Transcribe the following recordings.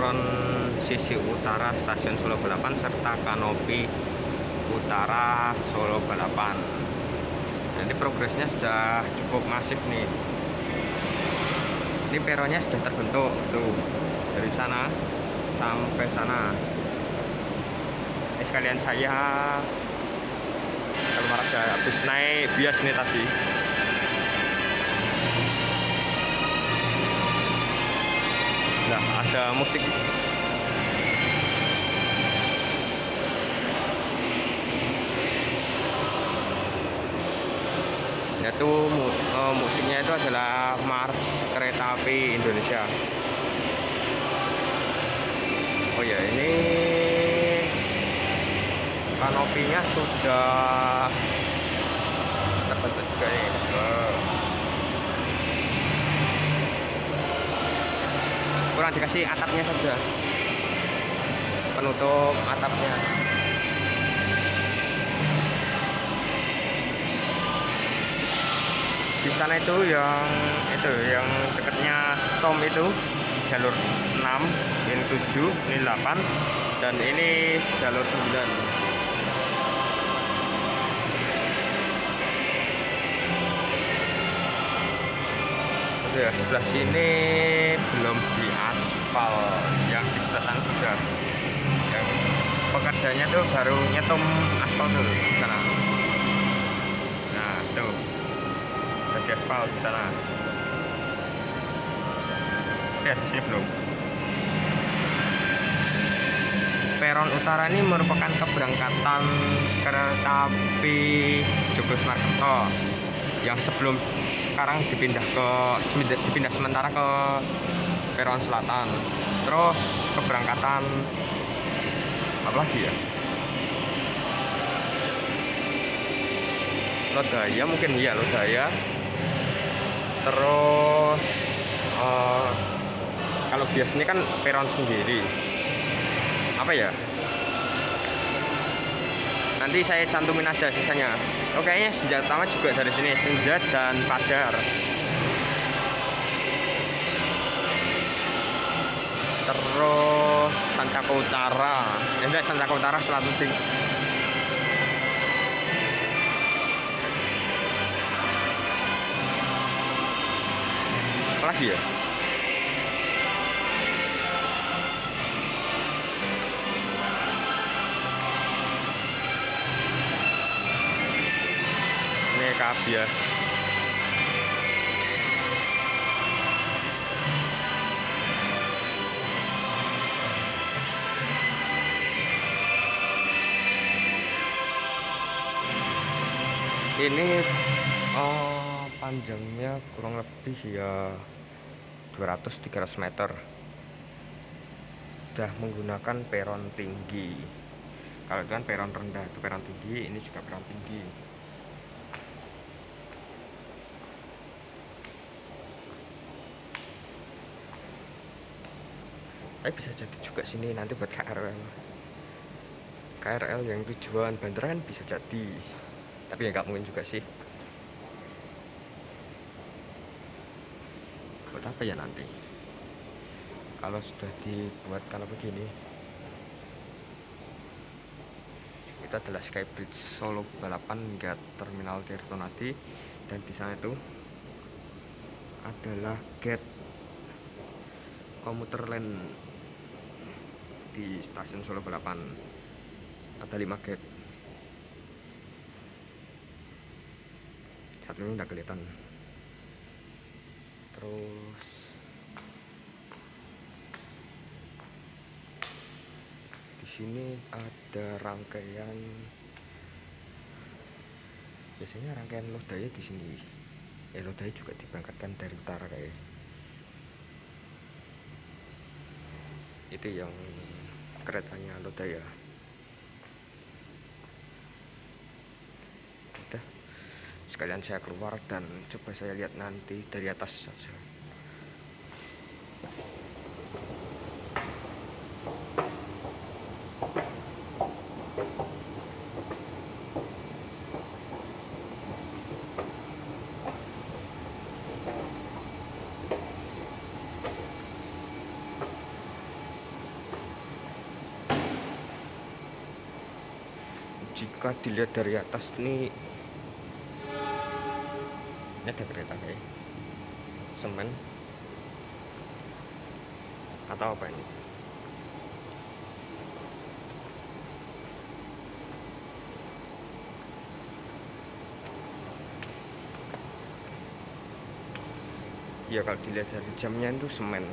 Peron sisi utara stasiun Solo Balapan Serta kanopi utara Solo Balapan. Jadi progresnya sudah cukup masif nih. Ini peronnya sudah terbentuk tuh. Dari sana sampai sana. Ini sekalian saya. Kalau Raja habis naik bias nih tadi nah ada musik. Yaitu uh, musiknya itu adalah Mars Kereta Api Indonesia. Oh ya ini kanopinya sudah terbentuk juga nih kurang dikasih atapnya saja. Penutup atapnya. Di sana itu yang itu yang dekatnya stom itu jalur 6 ini 7 ini 8 dan ini jalur 9 ya sebelah sini belum diaspal. Yang di sebelah sana sudah. Yang pekerjaannya tuh baru nyetum aspal dulu di sana. Nah tuh. Udah diaspal di sana. Ya di sini belum. Peron utara ini merupakan keberangkatan kereta api Joglo Smarto yang sebelum sekarang dipindah ke dipindah sementara ke peron selatan. Terus keberangkatan apa lagi ya? Lodaya mungkin iya Lodaya. Terus uh, kalau biasanya kan peron sendiri. Apa ya? Nanti saya cantumin aja sisanya oke ya senjata utama juga dari sini senja dan fajar. Terus Sancaka Utara. Ya enggak Sancaka Utara Selatan Ting apa lagi ya kabias ini oh, panjangnya kurang lebih ya 200-300 meter. Sudah menggunakan peron tinggi. Kalau itu kan peron rendah itu peron tinggi ini juga peron tinggi eh bisa jadi juga sini nanti buat KRL KRL yang tujuan Bandaran bisa jadi. Tapi ya nggak mungkin juga sih. Buat apa ya nanti? Kalau sudah dibuat kalau begini. Itu adalah Skybridge Solo balapan hingga Terminal Tirtonadi dan di sana itu adalah gate komuter lain di stasiun Solo Balapan. Ada 5 gate. Satu ini udah kelihatan. Terus di sini ada rangkaian biasanya rangkaian lodaya di sini. Eh lodaya juga diberangkatkan dari utara kayak. Itu yang keretanya Lodaya udah. Sekalian saya keluar dan coba saya lihat nanti dari atas saja jika dilihat dari atas ini ini ada kereta kayak semen atau apa ini? Ya kalau dilihat dari jamnya itu semen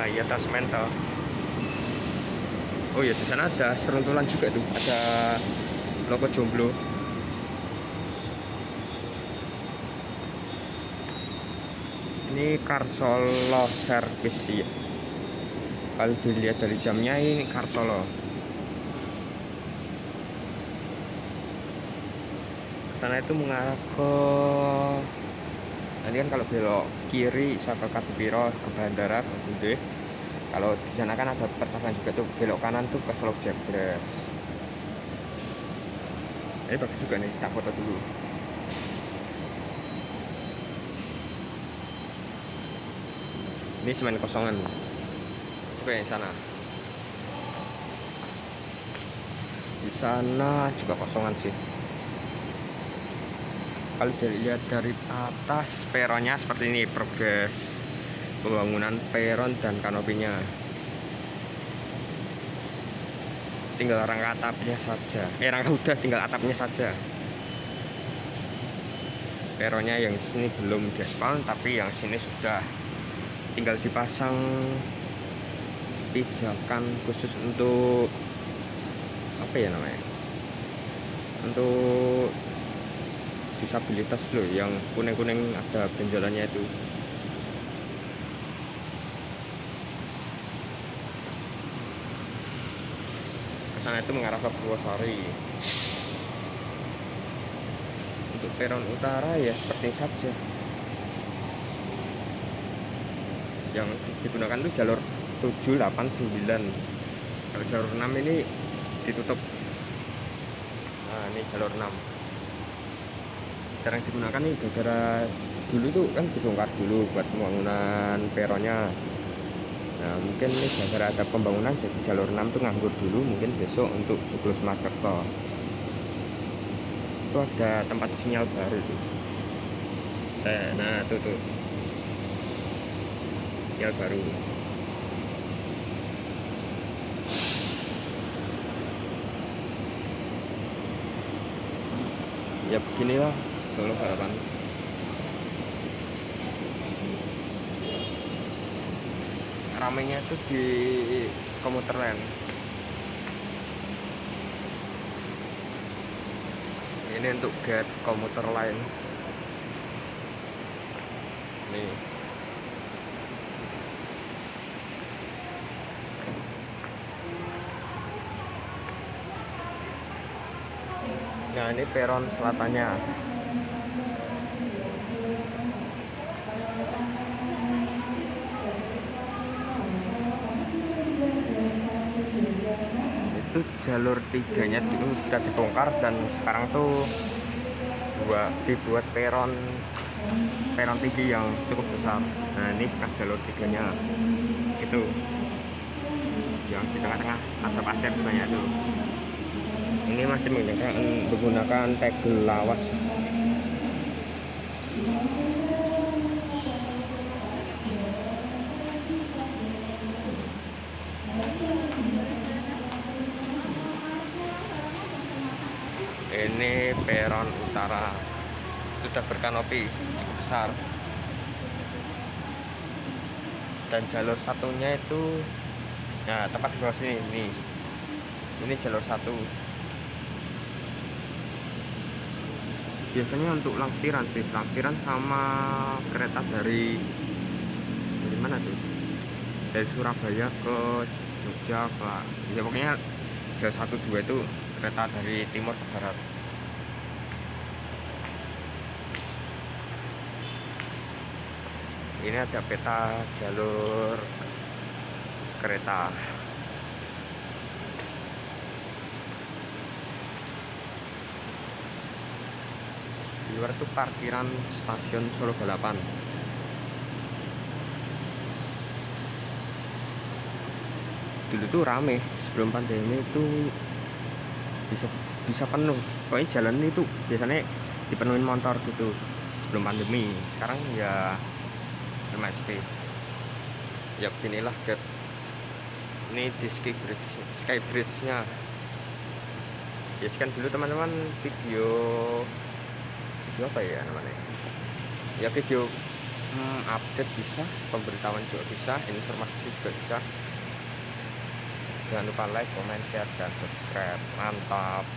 nah iya tas mental. Oh ya di sana ada seruntulan juga tuh ada logo jomblo. Ini Karsolo Service ya kalau dilihat dari jamnya ini Karsolo. Sana itu mengarah ke nanti kan kalau belok kiri saya ke Katupiro ke bandara Gede kalau di sana kan ada percakapan juga tuh belok kanan tuh ke Selok Jebres ini bagus juga nih tak foto dulu. Ini semen kosongan. Coba yang sana. Di sana juga kosongan sih kalau dilihat dari atas peronnya seperti ini. Progres pembangunan peron dan kanopinya. Tinggal rangka atapnya saja. Eh rangka udah tinggal atapnya saja. Peronnya yang sini belum diaspal tapi yang sini sudah. Tinggal dipasang pijakan khusus untuk apa ya namanya? Untuk disabilitas loh yang kuning-kuning ada benjolannya itu. Ke sana itu mengarah ke Purwosari untuk peron utara ya seperti saja. Yang digunakan itu jalur 7, 8, 9 kalau jalur 6 ini ditutup. Nah ini jalur 6 jarang digunakan nih gara-gara dulu tuh kan dibongkar dulu buat pembangunan peronnya. Nah mungkin ini gara-gara ada pembangunan jadi jalur 6 tuh nganggur dulu mungkin besok untuk jeblos Makerto itu ada tempat sinyal baru tuh. Saya nah tuh tuh. Sinyal baru. Ya beginilah Solo Harapan ramenya itu di komuter lain ini untuk get komuter lain. Nih. Nah ini peron selatannya itu jalur tiganya sudah dibongkar dan sekarang tuh buat dibuat peron peron tinggi yang cukup besar. Nah ini bekas jalur tiganya. Itu yang di tengah-tengah ada pasir banyak tuh ini masih menggunakan menggunakan tegel lawas ini peron utara. Sudah berkanopi cukup besar. Dan jalur satunya itu nah tempat di bawah sini ini. Ini jalur satu. Biasanya untuk langsiran sih langsiran sama kereta dari dari mana tuh? Dari Surabaya ke Jogja ke ya pokoknya jalur satu dua itu kereta dari timur ke barat ini ada peta jalur kereta. Luar itu parkiran stasiun Solo Balapan. Dulu tuh rame sebelum pandemi itu bisa bisa penuh. Pokoknya jalan itu biasanya dipenuhin motor gitu sebelum pandemi. Sekarang ya sepi ya beginilah get ini di sky bridge sky bridge nya ya kan dulu teman-teman. Video video apa ya namanya? Ya video hmm, update bisa pemberitahuan juga bisa informasi juga bisa. Jangan lupa like comment share dan subscribe. Mantap